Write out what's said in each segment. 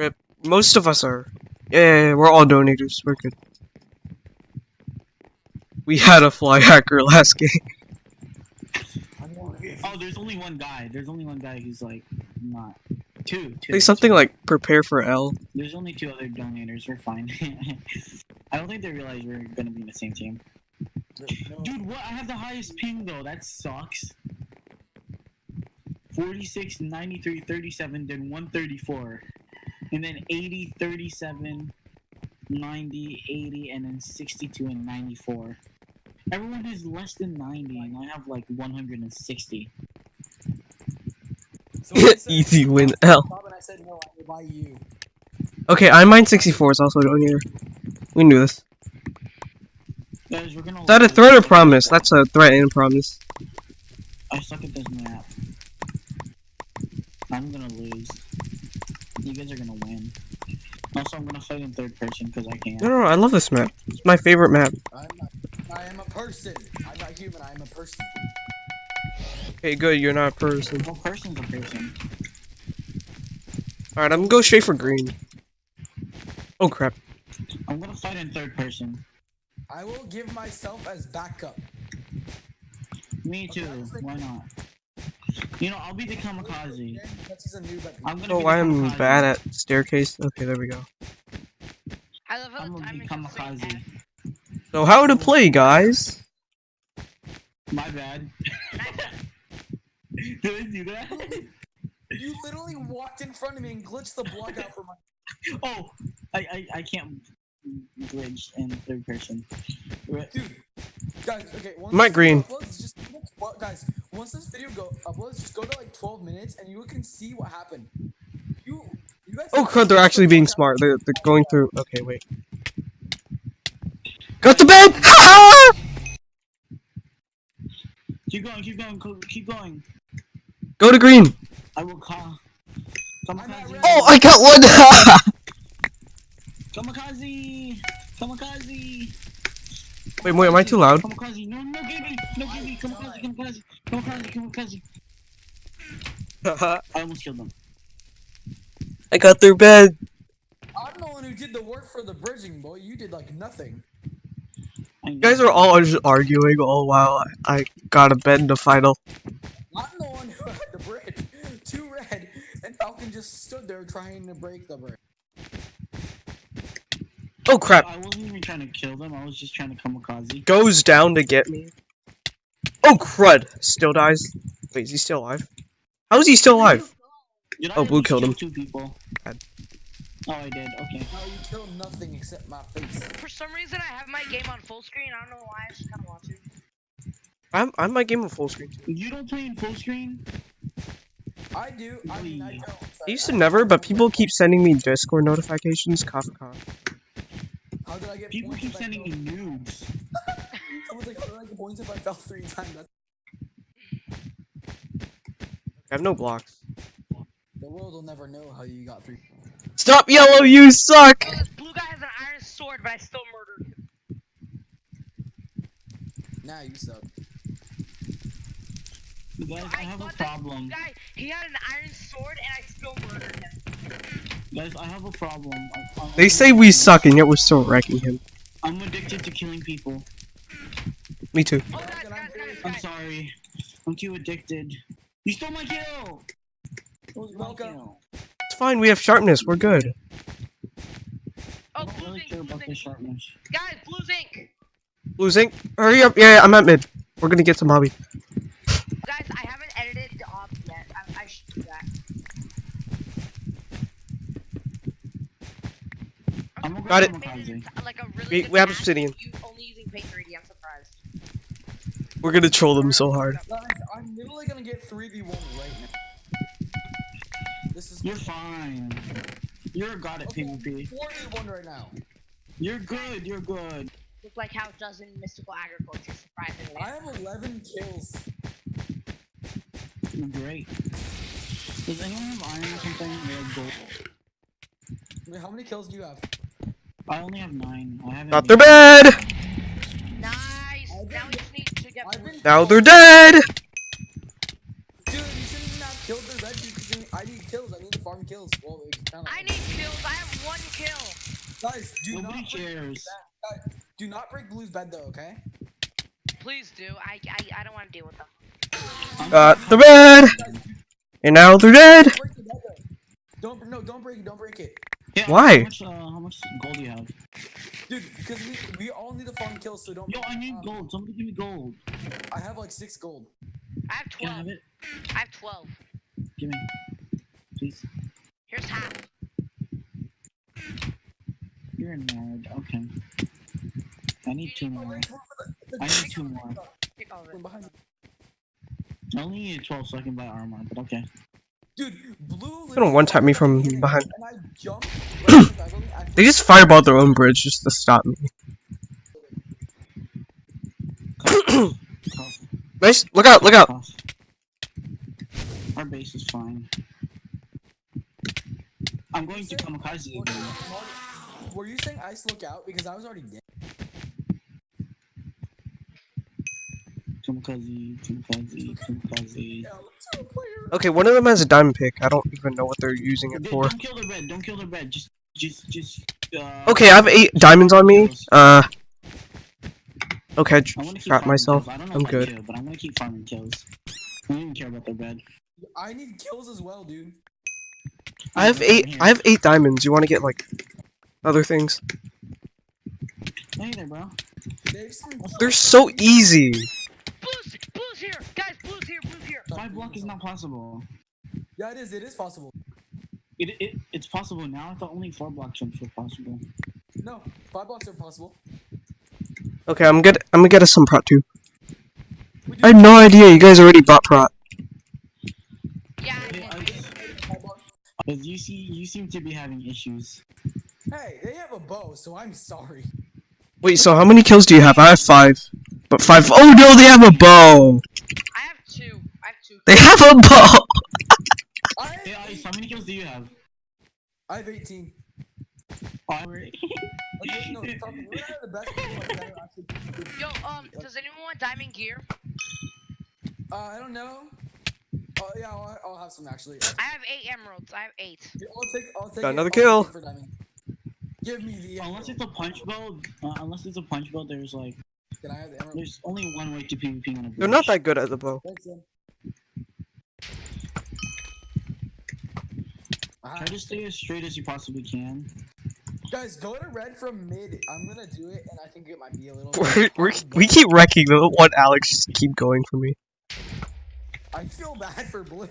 Rip. Most of us are. Yeah, yeah, yeah, we're all donators. We're good. We had a fly hacker last game. Oh, there's only one guy. There's only one guy who's like not. Two. two Say something two. like prepare for L. There's only two other donators. We're fine. I don't think they realize we're gonna be in the same team. Dude, what? I have the highest ping though. That sucks. 46, 93, 37, then 134. And then 80, 37, 90, 80, and then 62 and 94. Everyone has less than 90, and I have like 160. So said- Easy win L. Bob I said no, I will buy you. Okay, I mine 64 is also donator. We knew this. Guys, we're gonna. Is that a threat or promise? That's a threat and promise. I suck at this map. I'm gonna lose. You guys are gonna win. Also, I'm gonna fight in third person because I can. No, no, no, I love this map. It's my favorite map. I'm not, I am a person. I'm not human. I am a person. Okay, good, you're not a person. Well, person's a person. Alright, I'm gonna go straight for green. Oh crap. I'm gonna fight in third person. I will give myself as backup. Me too. Why not? You know, I'll be the kamikaze. A noob I'm gonna Oh, be the I'm kamikaze. bad at staircase. Okay, there we go. I love how I'm gonna be so kamikaze. So how to play, guys? My bad. Did I do that? You literally walked in front of me and glitched the block out for my. Oh, I I, I can't glitch in third person. Dude, guys, okay. Once Mike this video Green. Uploads, just well, guys, once this video go uploads, just go to like 12 minutes and you can see what happened. You, you guys. Oh crud, they're actually being smart. They're, they're going through. Okay, wait. Got to bed! Ha Keep going, keep going, keep going. Go to green. I will call. Kamikaze. Oh, I got one! Kamikaze! Kamikaze! wait, wait, am I too loud? Kamikaze! No, no, give me! No, give me! Kamikaze! Kamikaze! Kamikaze! Kamikaze! I almost killed them. I got their bed. I'm the one who did the work for the bridging, boy. You did like nothing. I You guys are all just arguing all while I, I got a bed in the final. I'm the one who had the bridge. Two red, and Falcon just stood there trying to break the bridge. Oh crap. I wasn't even trying to kill them, I was just trying to kamikaze. Goes down to get me. Oh crud. Still dies. Wait, is he still alive? How is he still alive? Did I Oh, Blue killed him. Two people. Bad. Oh, I did. Okay. No, you killed nothing except my face. For some reason, I have my game on full screen. I don't know why. I just kind of want to. I'm I'm my game on full screen too. You don't play in full screen? I do. I mean, I don't. I used to never, but people keep sending me Discord notifications. Cough cough. How did I get People points keep sending me fell- nudes. Someone's like, how did I get points if I fell three times? That's... I have no blocks. The world will never know how you got three. Stop yellow, you suck! This blue guy has an iron sword, but I still murdered him. Now you suck. You guys, I have a fought this blue problem. Guy, he had an iron sword, and I still murdered him. Guys, I have a problem. I- I'm- They say we suck, and yet we're still wrecking him. I'm addicted to killing people. Me too. Oh, guys, guys, guys, I'm sorry. I'm too addicted. You stole my kill! It Welcome. Kill. It's fine. We have sharpness. We're good. Oh, blue really zinc, blue zinc. sharpness. Guys, blue zinc. Blue zinc. Hurry up. Yeah, yeah, I'm at mid. We're gonna get some hobby. Guys, I haven't edited the op yet. I, I should do that. I'm Got go it. It like a really We- good we have obsidian. only using pay 3D. I'm surprised. We're gonna troll them so hard. Guys, I'm literally gonna get 3v1 right now. This is You're fine. You're a god at Okay. PvP. 4v1 right now. You're good, you're good. Look like how it does in mystical agriculture, surprisingly. I have 11 kills. You're great. Does anyone have iron or something? Or have gold? Wait, how many kills do you have? I only have nine. I haven't. Got their bed. Nice. Now we just need to get. I've blue. been- Now they're dead. Dude, you shouldn't have killed the red dude because I need kills. I need to farm kills. Well, it's kinda I need kills Guys, do Nobody not break, cares. do not break Blue's bed though, okay? Please do. I I, I don't want to deal with them. Got sorry. the bed, and now they're dead. Don't break the bed though. Don't no, don't break it. Don't break it, Yeah, Why? How much, uh, how much gold do you have? dude. Because we we all need to farm kills, so don't. Yo, I need um, gold. Somebody give me gold. I have like six gold. I have Can I have 12. it? I have 12. Give me. Please. Here's half. You're a nerd. Okay. I need two more. Wait, wait for the- the- I need two more. Take all of it. I only need 12 so I can buy armor, but okay. Dude, blue. They don't one-tap me from behind. And I jumped. right in the building, I They just fireballed their own bridge just to stop me. Cough, Nice. Look out! Look out! Our base is fine. I'm going to kamikaze again. Were you saying ice look out? Because I was already dead. Kamikaze, kamikaze, kamikaze. Yeah, let's do a player. Okay, one of them has a diamond pick. I don't even know what they're using it for. Don't kill their bed. Don't kill their bed. Just, just, just. Uh, Okay, I have eight diamonds on me. Uh. Okay, I I j- want to keep myself. I don't know I'm if I good. do, but I'm gonna keep farming kills. I don't even care about their bed. I need kills as well, dude. I have eight. I have eight diamonds. You want to get like other things? Hey there, bro. They've seen- They're so easy. Blue's, blue's here! Guys, blue's here, blue's here! Five block is not possible. Yeah, it is. It is possible. It, it it's possible now. I thought only four block jumps were possible. No, five blocks are possible. Okay, I'm good. I'm gonna get us some prot too. I had no idea you guys already bought prot. Yeah, I Yeah, did. I- five blocks. But you see, you seem to be having issues. Hey, they have a bow, so I'm sorry. Wait, so how many kills do you have? I have five. But five. Oh no, they have a bow. I have two. I have two. They have a bow. I Hey, have, Ice, how many kills do you have? I have 18. Oh, alright. Okay, no, talk, we're not the best people that are actually. Yo, um, does anyone want diamond gear? Uh, I don't know. Oh yeah, I'll, I'll have some actually. I have eight emeralds. I have eight. I'll take. I'll take. Got another I'll kill. it for diamond. Give me the. unless it's a punch build, uh, unless it's a punch build, there's like, Can I have the emerald? there's only one way to PvP on a bridge. They're not that good at the bow. Thanks, Sam. Try to stay as straight as you possibly can. guys, go to red from mid. I'm gonna do it, and I think it might be a little. We're, we're, we keep wrecking the one Alex just keep going for me. I feel bad for blue.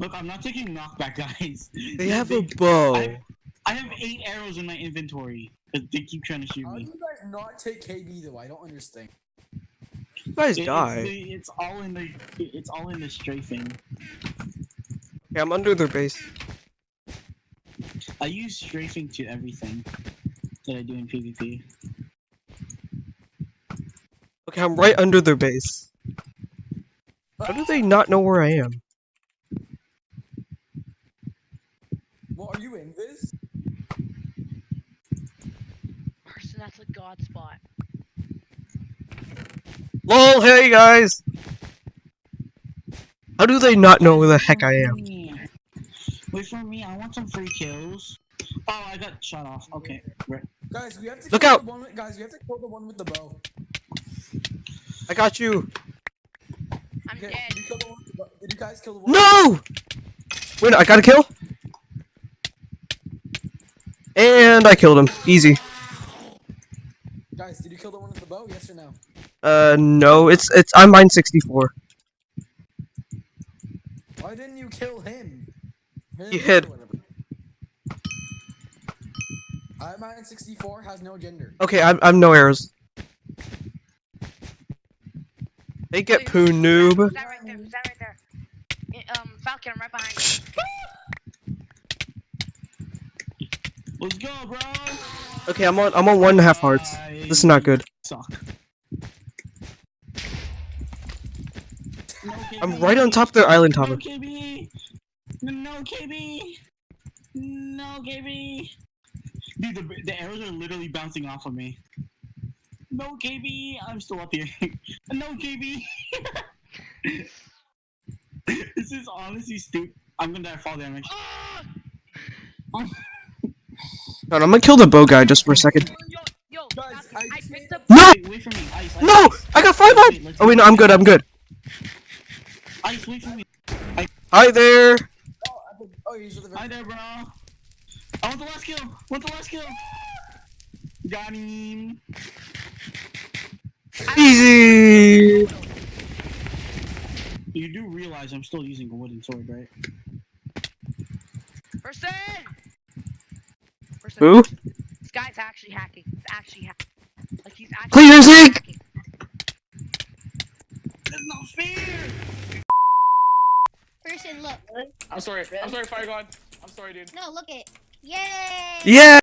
Look, I'm not taking knockback, guys. They have a bow. I, I have eight arrows in my inventory. They keep trying to shoot How do me. you guys not take KB though? I don't understand. You guys It- die. It's, the- it's all in the. It's all in the strafing. Okay, I'm under their base. I use strafing to everything that I do in PvP. Okay, I'm right under their base. How do they not know where I am? What are you in this? Person, that's a god spot. Lol, hey guys! How do they not know where the heck I am? Wait for me. I want some free kills. Oh, I got shot off. Okay, right. Guys, we have to Look kill out! The one with, guys, we have to kill the one with the bow. I got you. I'm Okay, dead. Did you, kill the one with the bow? Did you guys kill the one? No! Wait, I got a kill? And I killed him. Easy. Guys, did you kill the one with the bow? Yes or no? Uh, no, it's, it's, I'm mine 64. Why didn't you kill him? Him He or hid. whatever. I mine 64 has no gender. Okay, I'm, I'm no arrows. They get Wait, poo noob. That, that right there? That right there? Eh, Um, Falcon, I'm right behind you. Let's go, bro. Okay, I'm on, I'm on one and a half hearts. This is not good. Suck. No, I'm right on top of their island No, tower. KB. No, KB. No, KB. Dude, the, the arrows are literally bouncing off of me. No, KB. I'm still up here. no, KB. this is honestly stupid. I'm gonna die fall damage. Ah! Hold on, I'm gonna kill the bow guy just for a second. Yo, yo, Guys, I I, picked up. No! Wait, wait for me. Ice, ice, No! ice. I got five Wait, up! let's Oh wait, no, I'm good, I'm good. Ice, wait for me. Hi there! Oh, I think, oh, the Hi there, bro. I want the last kill. I want the last kill. Got him. Easy! You do realize I'm still using a wooden sword, right? Person. Person. Who? This guy's actually hacking. He's actually hacking. Like he's actually. Clean your zinc! hacking. That's not fair. Person, look. I'm sorry. I'm sorry, Fire God. I'm sorry, dude. No, look it. Yay! Yeah!